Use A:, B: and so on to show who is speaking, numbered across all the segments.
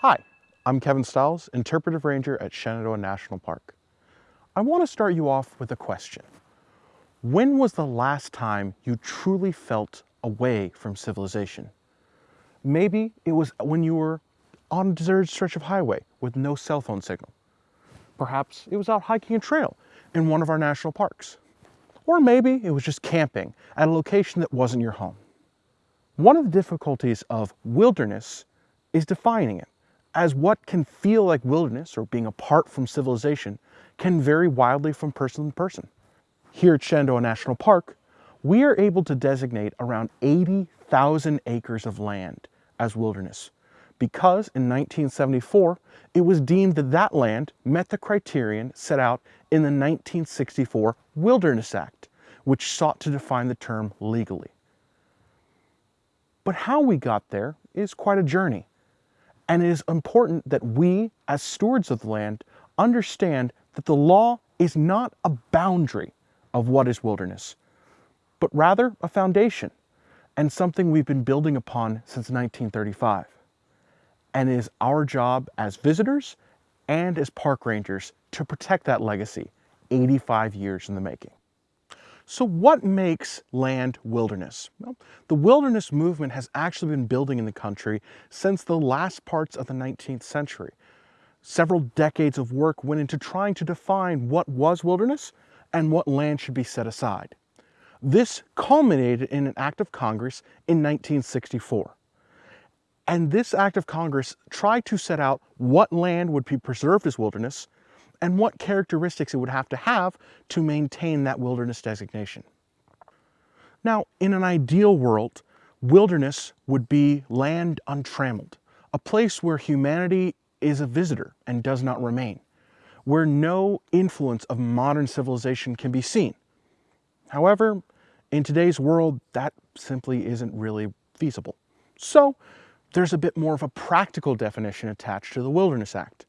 A: Hi, I'm Kevin Stiles, Interpretive Ranger at Shenandoah National Park. I want to start you off with a question. When was the last time you truly felt away from civilization? Maybe it was when you were on a deserted stretch of highway with no cell phone signal. Perhaps it was out hiking a trail in one of our national parks. Or maybe it was just camping at a location that wasn't your home. One of the difficulties of wilderness is defining it, as what can feel like wilderness or being apart from civilization can vary wildly from person to person. Here at Shenandoah National Park, we are able to designate around 80,000 acres of land as wilderness because in 1974, it was deemed that that land met the criterion set out in the 1964 Wilderness Act, which sought to define the term legally. But how we got there is quite a journey. And it is important that we, as stewards of the land, understand that the law is not a boundary of what is wilderness, but rather a foundation and something we've been building upon since 1935. And it is our job as visitors and as park rangers to protect that legacy 85 years in the making. So what makes land wilderness? Well, the wilderness movement has actually been building in the country since the last parts of the 19th century. Several decades of work went into trying to define what was wilderness and what land should be set aside. This culminated in an act of Congress in 1964. And this act of Congress tried to set out what land would be preserved as wilderness and what characteristics it would have to have to maintain that wilderness designation. Now, in an ideal world, wilderness would be land untrammeled, a place where humanity is a visitor and does not remain, where no influence of modern civilization can be seen. However, in today's world, that simply isn't really feasible. So there's a bit more of a practical definition attached to the Wilderness Act.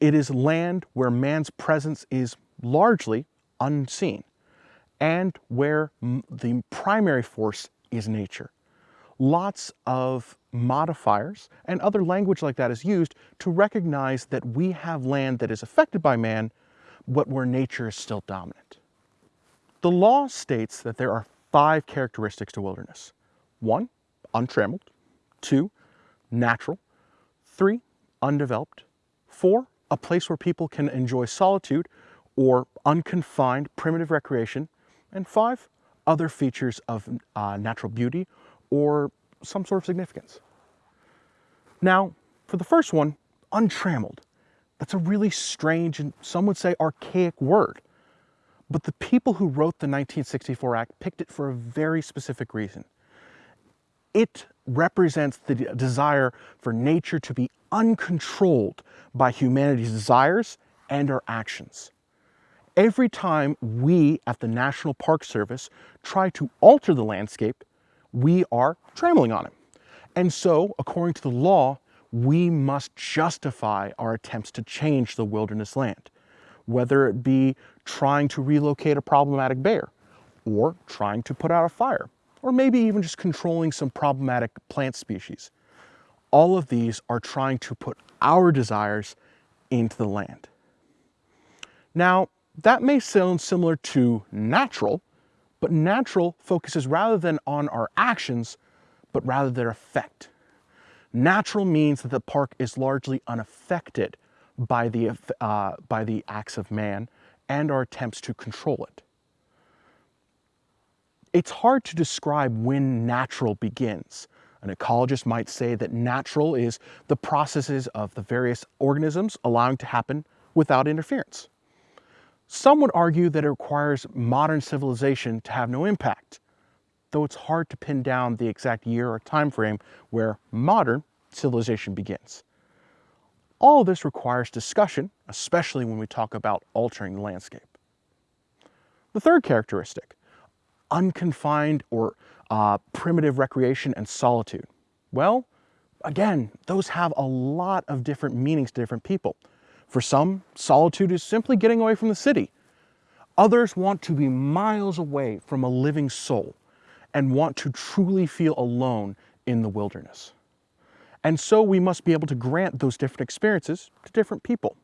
A: It is land where man's presence is largely unseen and where the primary force is nature. Lots of modifiers and other language like that is used to recognize that we have land that is affected by man, but where nature is still dominant. The law states that there are five characteristics to wilderness. One, untrammeled. Two, natural. Three, undeveloped. Four, a place where people can enjoy solitude or unconfined primitive recreation. And five, other features of uh, natural beauty or some sort of significance. Now, for the first one, untrammeled. That's a really strange and some would say archaic word. But the people who wrote the 1964 Act picked it for a very specific reason. It represents the desire for nature to be uncontrolled by humanity's desires and our actions. Every time we at the National Park Service try to alter the landscape, we are trampling on it. And so, according to the law, we must justify our attempts to change the wilderness land, whether it be trying to relocate a problematic bear or trying to put out a fire or maybe even just controlling some problematic plant species. All of these are trying to put our desires into the land. Now, that may sound similar to natural, but natural focuses rather than on our actions, but rather their effect. Natural means that the park is largely unaffected by the, uh, by the acts of man and our attempts to control it. It's hard to describe when natural begins. An ecologist might say that natural is the processes of the various organisms allowing to happen without interference. Some would argue that it requires modern civilization to have no impact, though it's hard to pin down the exact year or time frame where modern civilization begins. All this requires discussion, especially when we talk about altering the landscape. The third characteristic, unconfined or uh, primitive recreation and solitude? Well, again, those have a lot of different meanings to different people. For some, solitude is simply getting away from the city. Others want to be miles away from a living soul and want to truly feel alone in the wilderness. And so we must be able to grant those different experiences to different people.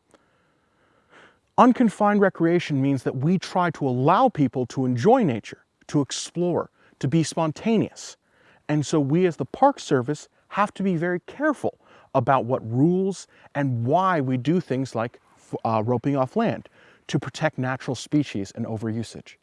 A: Unconfined recreation means that we try to allow people to enjoy nature, to explore, to be spontaneous. And so we as the Park Service have to be very careful about what rules and why we do things like uh, roping off land to protect natural species and overusage.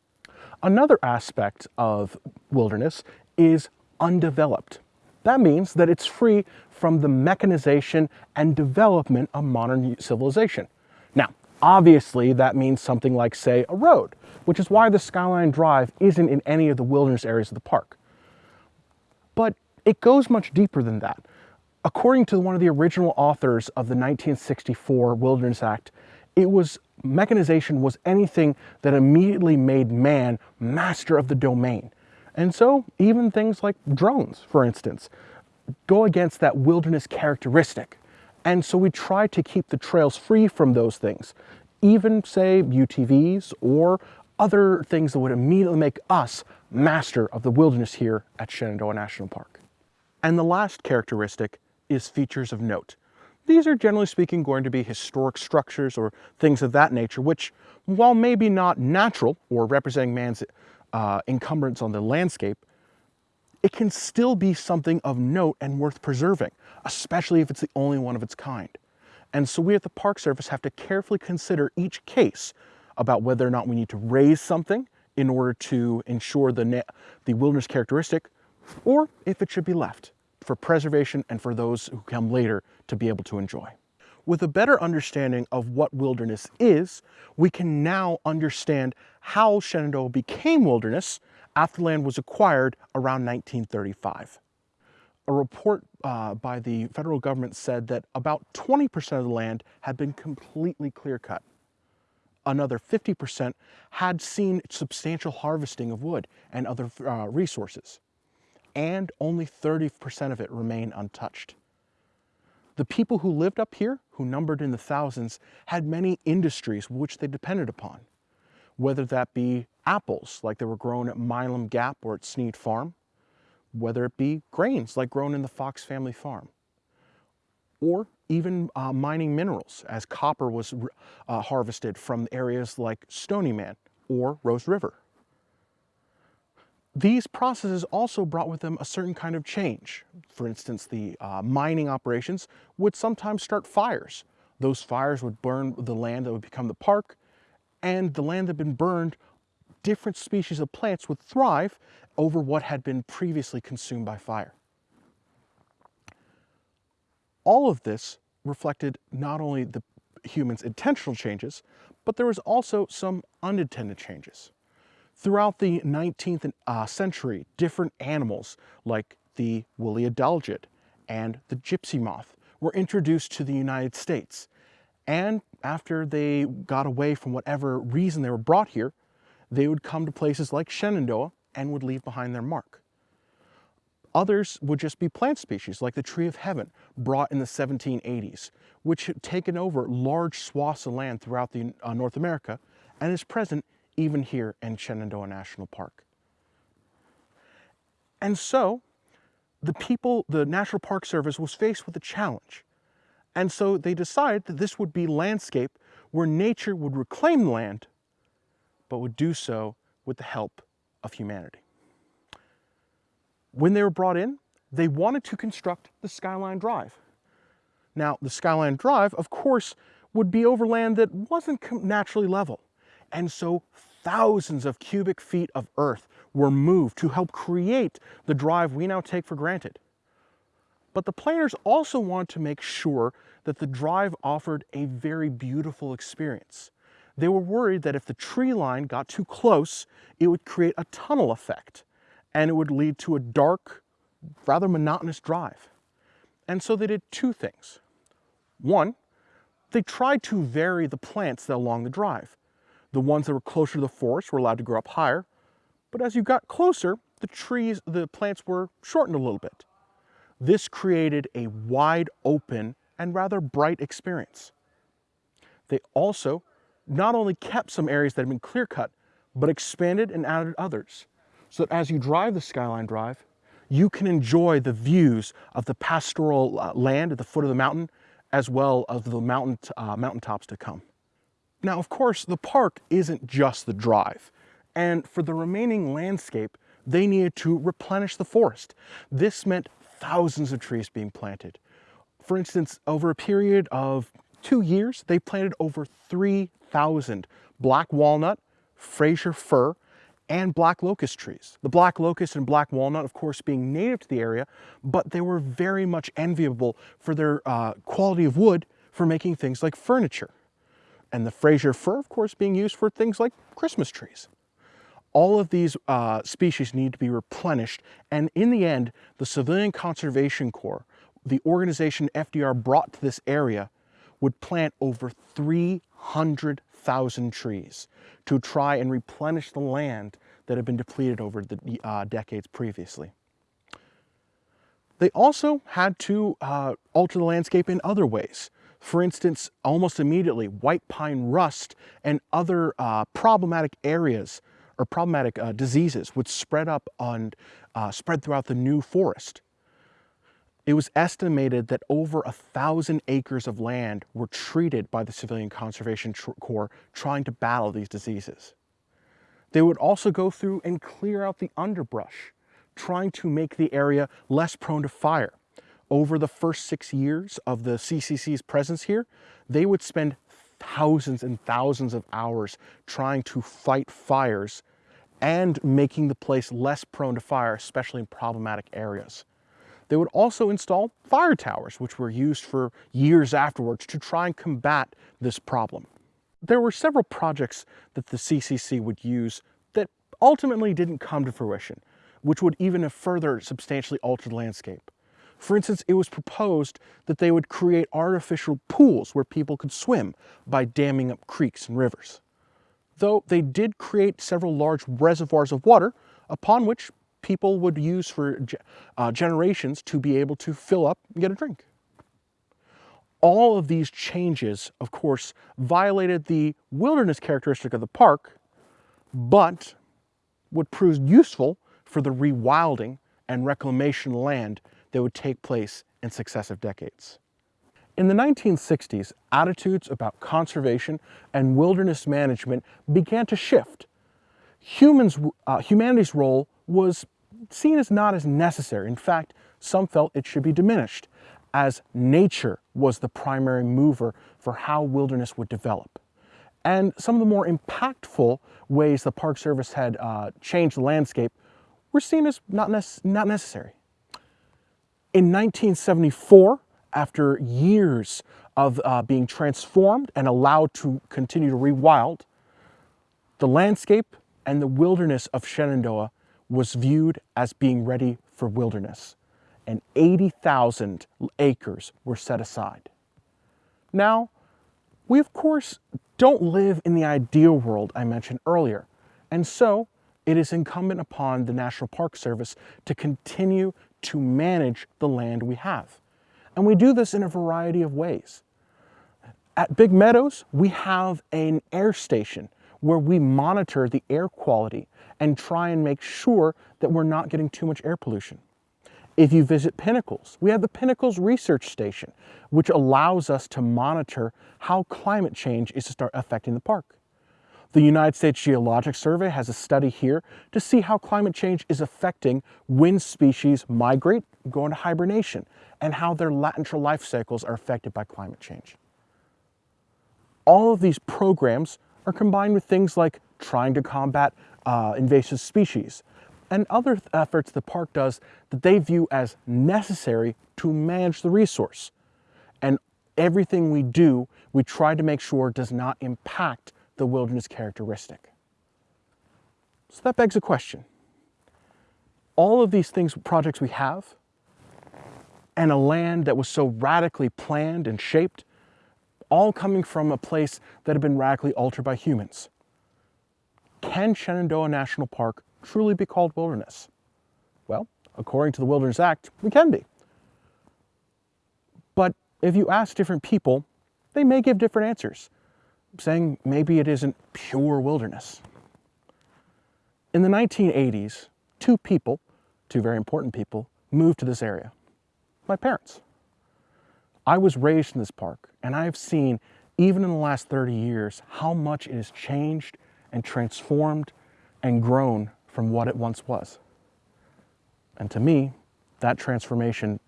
A: Another aspect of wilderness is undeveloped. That means that it's free from the mechanization and development of modern civilization. Now, obviously that means something like, say, a road, which is why the Skyline Drive isn't in any of the wilderness areas of the park. But it goes much deeper than that. According to one of the original authors of the 1964 Wilderness Act, it was mechanization was anything that immediately made man master of the domain. And so even things like drones, for instance, go against that wilderness characteristic. And so we try to keep the trails free from those things, even say UTVs or other things that would immediately make us master of the wilderness here at Shenandoah National Park. And the last characteristic is features of note. These are generally speaking going to be historic structures or things of that nature, which while maybe not natural or representing man's uh, encumbrance on the landscape, it can still be something of note and worth preserving, especially if it's the only one of its kind. And so we at the Park Service have to carefully consider each case about whether or not we need to raze something in order to ensure the, the wilderness characteristic, or if it should be left for preservation and for those who come later to be able to enjoy. With a better understanding of what wilderness is, we can now understand how Shenandoah became wilderness after land was acquired around 1935. A report uh, by the federal government said that about 20% of the land had been completely clear cut. Another 50% had seen substantial harvesting of wood and other uh, resources and only 30% of it remained untouched. The people who lived up here, who numbered in the thousands, had many industries which they depended upon, whether that be apples, like they were grown at Milam Gap or at Snead Farm, whether it be grains, like grown in the Fox family farm, or even uh, mining minerals, as copper was uh, harvested from areas like Stony Man or Rose River. These processes also brought with them a certain kind of change. For instance, the uh, mining operations would sometimes start fires. Those fires would burn the land that would become the park, and the land that had been burned, different species of plants would thrive over what had been previously consumed by fire. All of this reflected not only the humans' intentional changes, but there was also some unintended changes. Throughout the 19th uh, century, different animals like the woolly adelgid and the gypsy moth were introduced to the United States. And after they got away from whatever reason they were brought here, they would come to places like Shenandoah and would leave behind their mark. Others would just be plant species like the tree of heaven brought in the 1780s, which had taken over large swaths of land throughout the, uh, North America and is present even here in Shenandoah National Park. And so the people, the National Park Service was faced with a challenge. And so they decided that this would be landscape where nature would reclaim land, but would do so with the help of humanity. When they were brought in, they wanted to construct the Skyline Drive. Now, the Skyline Drive, of course, would be over land that wasn't naturally level. And so thousands of cubic feet of earth were moved to help create the drive we now take for granted. But the planners also wanted to make sure that the drive offered a very beautiful experience. They were worried that if the tree line got too close, it would create a tunnel effect and it would lead to a dark, rather monotonous drive. And so they did two things. One, they tried to vary the plants along the drive. The ones that were closer to the forest were allowed to grow up higher, but as you got closer, the trees, the plants were shortened a little bit. This created a wide open and rather bright experience. They also not only kept some areas that had been clear cut, but expanded and added others. So that as you drive the Skyline Drive, you can enjoy the views of the pastoral uh, land at the foot of the mountain, as well as the mountain, uh, mountaintops to come. Now, of course, the park isn't just the drive. And for the remaining landscape, they needed to replenish the forest. This meant thousands of trees being planted. For instance, over a period of two years, they planted over 3,000 black walnut, Fraser fir, and black locust trees. The black locust and black walnut, of course, being native to the area, but they were very much enviable for their uh, quality of wood for making things like furniture. And the Fraser fir, of course, being used for things like Christmas trees. All of these uh, species need to be replenished. And in the end, the Civilian Conservation Corps, the organization FDR brought to this area, would plant over 300,000 trees to try and replenish the land that had been depleted over the uh, decades previously. They also had to uh, alter the landscape in other ways. For instance, almost immediately, white pine rust and other uh, problematic areas or problematic uh, diseases would spread up on, uh, spread throughout the new forest. It was estimated that over a thousand acres of land were treated by the Civilian Conservation Corps trying to battle these diseases. They would also go through and clear out the underbrush, trying to make the area less prone to fire. Over the first six years of the CCC's presence here, they would spend thousands and thousands of hours trying to fight fires and making the place less prone to fire, especially in problematic areas. They would also install fire towers, which were used for years afterwards to try and combat this problem. There were several projects that the CCC would use that ultimately didn't come to fruition, which would even have further substantially altered the landscape. For instance, it was proposed that they would create artificial pools where people could swim by damming up creeks and rivers though they did create several large reservoirs of water upon which people would use for uh, generations to be able to fill up and get a drink. All of these changes, of course, violated the wilderness characteristic of the park, but would prove useful for the rewilding and reclamation land that would take place in successive decades. In the 1960s, attitudes about conservation and wilderness management began to shift. Humans, uh, humanity's role was seen as not as necessary. In fact, some felt it should be diminished, as nature was the primary mover for how wilderness would develop. And some of the more impactful ways the Park Service had uh, changed the landscape were seen as not, not necessary. In 1974, after years of uh, being transformed and allowed to continue to rewild, the landscape and the wilderness of Shenandoah was viewed as being ready for wilderness, and 80,000 acres were set aside. Now, we of course don't live in the ideal world I mentioned earlier, and so it is incumbent upon the National Park Service to continue to manage the land we have. And we do this in a variety of ways. At Big Meadows, we have an air station where we monitor the air quality and try and make sure that we're not getting too much air pollution. If you visit Pinnacles, we have the Pinnacles Research Station, which allows us to monitor how climate change is to start affecting the park. The United States Geologic Survey has a study here to see how climate change is affecting when species migrate, go into hibernation, and how their lateral life cycles are affected by climate change. All of these programs are combined with things like trying to combat uh, invasive species and other efforts the park does that they view as necessary to manage the resource. And everything we do, we try to make sure does not impact the wilderness characteristic. So that begs a question. All of these things, projects we have, and a land that was so radically planned and shaped, all coming from a place that had been radically altered by humans. Can Shenandoah National Park truly be called wilderness? Well, according to the Wilderness Act, we can be. But if you ask different people, they may give different answers saying maybe it isn't pure wilderness. In the 1980s, two people, two very important people, moved to this area. My parents. I was raised in this park and I have seen, even in the last 30 years, how much it has changed and transformed and grown from what it once was. And to me, that transformation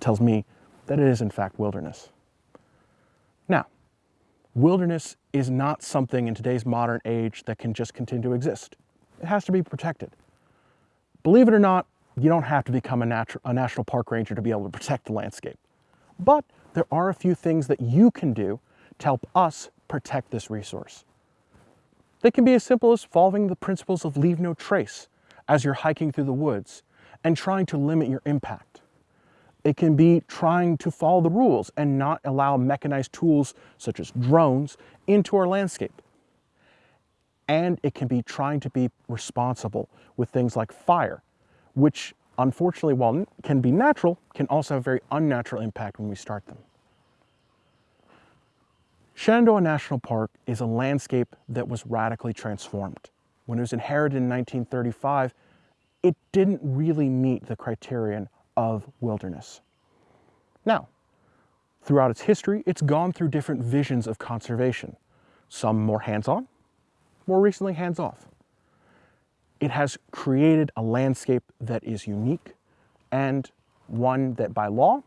A: tells me that it is in fact wilderness. Now, wilderness is not something in today's modern age that can just continue to exist. It has to be protected. Believe it or not, you don't have to become a, a national park ranger to be able to protect the landscape. But there are a few things that you can do to help us protect this resource. They can be as simple as following the principles of leave no trace as you're hiking through the woods and trying to limit your impact. It can be trying to follow the rules and not allow mechanized tools such as drones into our landscape. And it can be trying to be responsible with things like fire, which unfortunately, while can be natural, can also have a very unnatural impact when we start them. Shenandoah National Park is a landscape that was radically transformed. When it was inherited in 1935, it didn't really meet the criterion of wilderness. Now, throughout its history, it's gone through different visions of conservation, some more hands-on, more recently hands-off. It has created a landscape that is unique and one that by law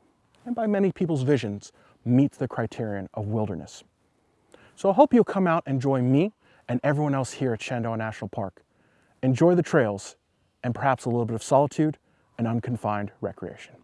A: and by many people's visions meets the criterion of wilderness. So I hope you'll come out and join me and everyone else here at Shenandoah National Park. Enjoy the trails and perhaps a little bit of solitude and unconfined recreation.